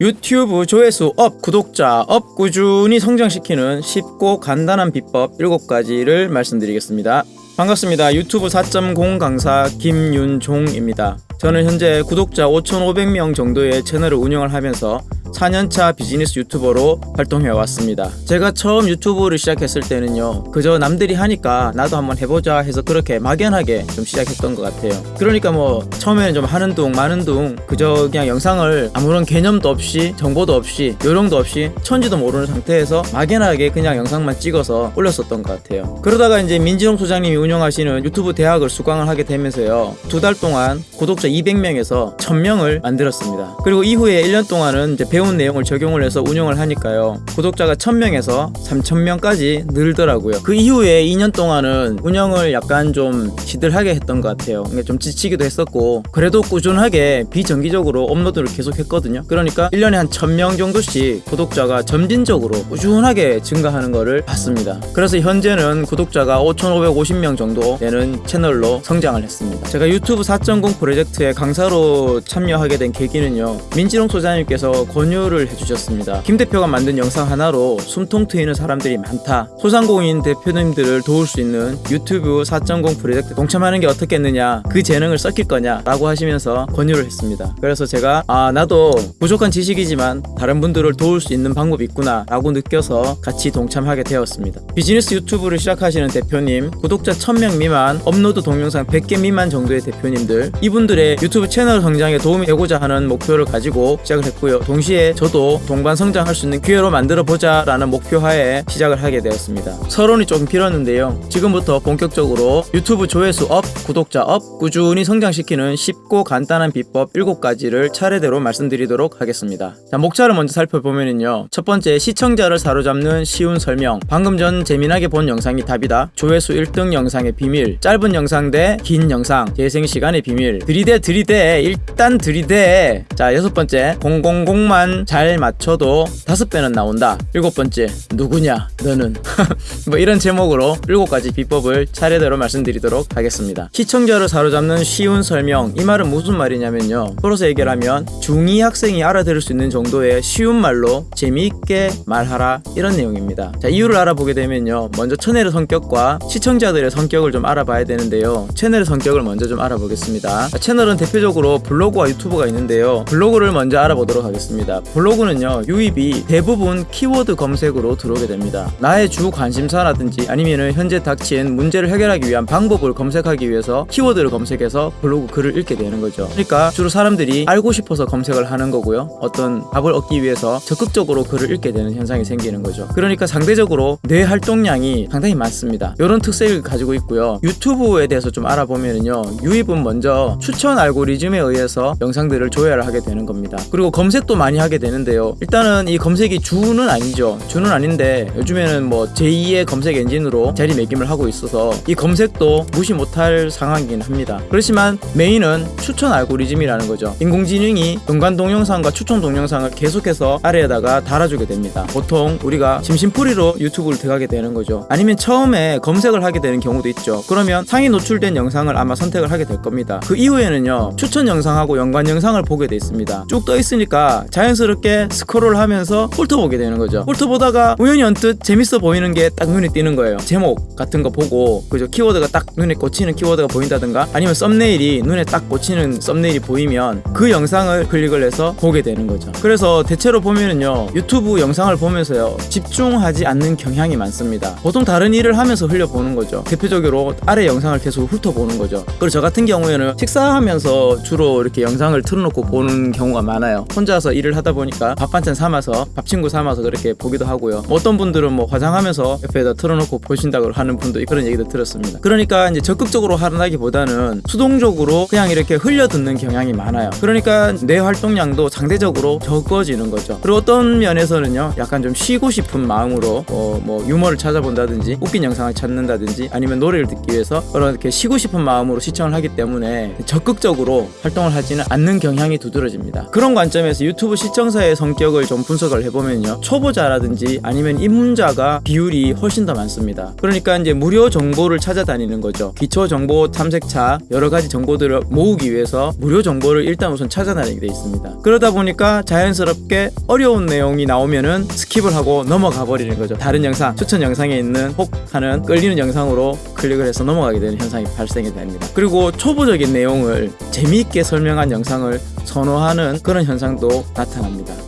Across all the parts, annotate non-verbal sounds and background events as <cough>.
유튜브 조회수 up, 구독자 up 꾸준히 성장시키는 쉽고 간단한 비법 7가지를 말씀드리겠습니다. 반갑습니다. 유튜브 4.0 강사 김윤종입니다. 저는 현재 구독자 5,500명 정도의 채널을 운영을 하면서 4년차 비즈니스 유튜버로 활동해 왔습니다. 제가 처음 유튜브를 시작했을 때는요, 그저 남들이 하니까 나도 한번 해보자 해서 그렇게 막연하게 좀 시작했던 것 같아요. 그러니까 뭐 처음에는 좀 하는 둥 마는 둥 그저 그냥 영상을 아무런 개념도 없이 정보도 없이 요령도 없이 천지도 모르는 상태에서 막연하게 그냥 영상만 찍어서 올렸었던 것 같아요. 그러다가 이제 민지롱 소장님이 운영하시는 유튜브 대학을 수강을 하게 되면서요, 두 달 동안 구독자 200명에서 1000명을 만들었습니다. 그리고 이후에 1년 동안은 이제 배운 내용을 적용을 해서 운영을 하니까요. 구독자가 1000명에서 3000명까지 늘더라고요. 그 이후에 2년 동안은 운영을 약간 좀 시들하게 했던 것 같아요. 좀 지치기도 했었고 그래도 꾸준하게 비정기적으로 업로드를 계속 했거든요. 그러니까 1년에 한 1000명 정도씩 구독자가 점진적으로 꾸준하게 증가하는 거를 봤습니다. 그래서 현재는 구독자가 5550명 정도 되는 채널로 성장을 했습니다. 제가 유튜브 4.0 프로젝트에 강사로 참여하게 된 계기는요. 민지롱 소장님께서 권유 를 해주셨습니다. 김 대표가 만든 영상 하나로 숨통 트이는 사람들이 많다. 소상공인 대표님들을 도울 수 있는 유튜브 4.0 프로젝트 동참하는 게 어떻겠느냐. 그 재능을 썩힐 거냐. 라고 하시면서 권유를 했습니다. 그래서 제가 아 나도 부족한 지식이지만 다른 분들을 도울 수 있는 방법이 있구나 라고 느껴서 같이 동참하게 되었습니다. 비즈니스 유튜브를 시작하시는 대표님, 구독자 1000명 미만, 업로드 동영상 100개 미만 정도의 대표님들 이분들의 유튜브 채널 성장에 도움이 되고자 하는 목표를 가지고 시작을 했고요. 동시에 저도 동반 성장할 수 있는 기회로 만들어 보자 라는 목표하에 시작을 하게 되었습니다. 서론이 조금 길었는데요. 지금부터 본격적으로 유튜브 조회수 up, 구독자 up, 꾸준히 성장시키는 쉽고 간단한 비법 7가지를 차례대로 말씀드리도록 하겠습니다. 자, 목차를 먼저 살펴보면요. 첫 번째, 시청자를 사로잡는 쉬운 설명. 방금 전 재미나게 본 영상이 답이다. 조회수 1등 영상의 비밀. 짧은 영상 대 긴 영상. 재생 시간의 비밀. 들이대 들이대 일단 들이대. 자, 여섯 번째, 000만 잘 맞춰도 다섯 배는 나온다. 일곱 번째, 누구냐? 너는. <laughs> 뭐 이런 제목으로 일곱 가지 비법을 차례대로 말씀드리도록 하겠습니다. 시청자를 사로잡는 쉬운 설명. 이 말은 무슨 말이냐면요. 풀어서 얘기를 하면 중2 학생이 알아들을 수 있는 정도의 쉬운 말로 재미있게 말하라 이런 내용입니다. 자, 이유를 알아보게 되면요. 먼저 채널의 성격과 시청자들의 성격을 좀 알아봐야 되는데요. 채널의 성격을 먼저 좀 알아보겠습니다. 자, 채널은 대표적으로 블로그와 유튜브가 있는데요. 블로그를 먼저 알아보도록 하겠습니다. 블로그는요. 유입이 대부분 키워드 검색으로 들어오게 됩니다. 나의 주 관심사라든지 아니면은 현재 닥친 문제를 해결하기 위한 방법을 검색하기 위해서 키워드를 검색해서 블로그 글을 읽게 되는 거죠. 그러니까 주로 사람들이 알고 싶어서 검색을 하는 거고요. 어떤 답을 얻기 위해서 적극적으로 글을 읽게 되는 현상이 생기는 거죠. 그러니까 상대적으로 뇌 활동량이 상당히 많습니다. 이런 특색을 가지고 있고요. 유튜브에 대해서 좀 알아보면은요. 유입은 먼저 추천 알고리즘에 의해서 영상들을 조회를 하게 되는 겁니다. 그리고 검색도 많이 하게 되는데요. 일단은 이 검색이 주는 아니죠. 주는 아닌데 요즘에는 뭐 제2의 검색 엔진으로 자리매김을 하고 있어서 이 검색도 무시 못할 상황이긴 합니다. 그렇지만 메인은 추천 알고리즘이라는 거죠. 인공지능이 연관 동영상과 추천 동영상을 계속해서 아래에다가 달아주게 됩니다. 보통 우리가 심심풀이로 유튜브를 들어가게 되는 거죠. 아니면 처음에 검색을 하게 되는 경우도 있죠. 그러면 상위 노출된 영상을 아마 선택을 하게 될 겁니다. 그 이후에는요, 추천 영상하고 연관 영상을 보게 돼 있습니다. 쭉 떠 있으니까 자연 스럽게 스크롤 하면서 훑어보게 되는 거죠. 훑어보다가 우연히 언뜻 재밌어 보이는 게 딱 눈에 띄는 거예요. 제목 같은 거 보고, 그죠? 키워드가 딱 눈에 꽂히는 키워드가 보인다든가, 아니면 썸네일이 눈에 딱 꽂히는 썸네일이 보이면 그 영상을 클릭을 해서 보게 되는 거죠. 그래서 대체로 보면은요, 유튜브 영상을 보면서요, 집중하지 않는 경향이 많습니다. 보통 다른 일을 하면서 흘려보는 거죠. 대표적으로 아래 영상을 계속 훑어보는 거죠. 그리고 저 같은 경우에는 식사하면서 주로 이렇게 영상을 틀어놓고 보는 경우가 많아요. 혼자서 일을 하다 보니까 밥 반찬 삼아서 밥 친구 삼아서 그렇게 보기도 하고요. 뭐 어떤 분들은 뭐 화장하면서 옆에다 틀어놓고 보신다고 하는 분도 그런 얘기도 들었습니다. 그러니까 이제 적극적으로 하나기보다는 수동적으로 그냥 이렇게 흘려 듣는 경향이 많아요. 그러니까 뇌 활동량도 상대적으로 적어지는 거죠. 그리고 어떤 면에서는요, 약간 좀 쉬고 싶은 마음으로 어, 뭐 유머를 찾아본다든지 웃긴 영상을 찾는다든지 아니면 노래를 듣기 위해서 그런 이렇게 쉬고 싶은 마음으로 시청을 하기 때문에 적극적으로 활동을 하지는 않는 경향이 두드러집니다. 그런 관점에서 유튜브 시청 자의 성격을 좀 분석을 해보면요. 초보자라든지 아니면 입문자가 비율이 훨씬 더 많습니다. 그러니까 이제 무료 정보를 찾아다니는 거죠. 기초 정보 탐색차 여러 가지 정보들을 모으기 위해서 무료 정보를 일단 우선 찾아다니게 돼 있습니다. 그러다 보니까 자연스럽게 어려운 내용이 나오면은 skip을 하고 넘어가 버리는 거죠. 다른 영상 추천 영상에 있는 혹 하는 끌리는 영상으로 클릭을 해서 넘어가게 되는 현상이 발생이 됩니다. 그리고 초보적인 내용을 재미있게 설명한 영상을 선호하는 그런 현상도 나타납니다.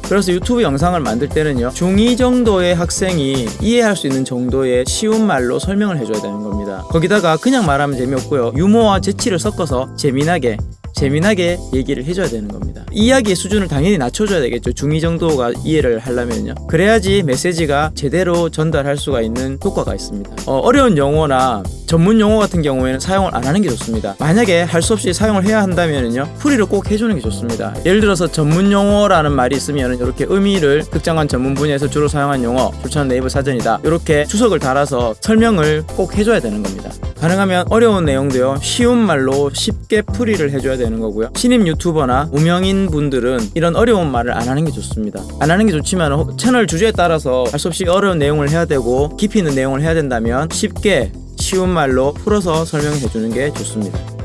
그래서 유튜브 영상을 만들 때는요, 중2 정도의 학생이 이해할 수 있는 정도의 쉬운 말로 설명을 해줘야 되는 겁니다. 거기다가 그냥 말하면 재미없고요, 유머와 재치를 섞어서 재미나게 재미나게 얘기를 해줘야 되는 겁니다. 이야기의 수준을 당연히 낮춰줘야 되겠죠. 중2 정도가 이해를 하려면요. 그래야지 메시지가 제대로 전달할 수가 있는 효과가 있습니다. 어, 려운 용어나 전문 용어 같은 경우에는 사용을 안 하는 게 좋습니다. 만약에 할 수 없이 사용을 해야 한다면요. 풀이를 꼭 해주는 게 좋습니다. 예를 들어서 전문 용어라는 말이 있으면 이렇게 의미를 특정한 전문 분야에서 주로 사용한 용어, 추천 네이버 사전이다. 이렇게 주석을 달아서 설명을 꼭 해줘야 되는 겁니다. 가능하면 어려운 내용도요 쉬운 말로 쉽게 풀이를 해줘야 되는 거고요 신입 유튜버나 무명인 분들은 이런 어려운 말을 안 하는 게 좋습니다 안 하는 게 좋지만 호- 채널 주제에 따라서 할 수 없이 어려운 내용을 해야 되고 깊이 있는 내용을 해야 된다면 쉽게 쉬운 말로 풀어서 설명해 주는 게 좋습니다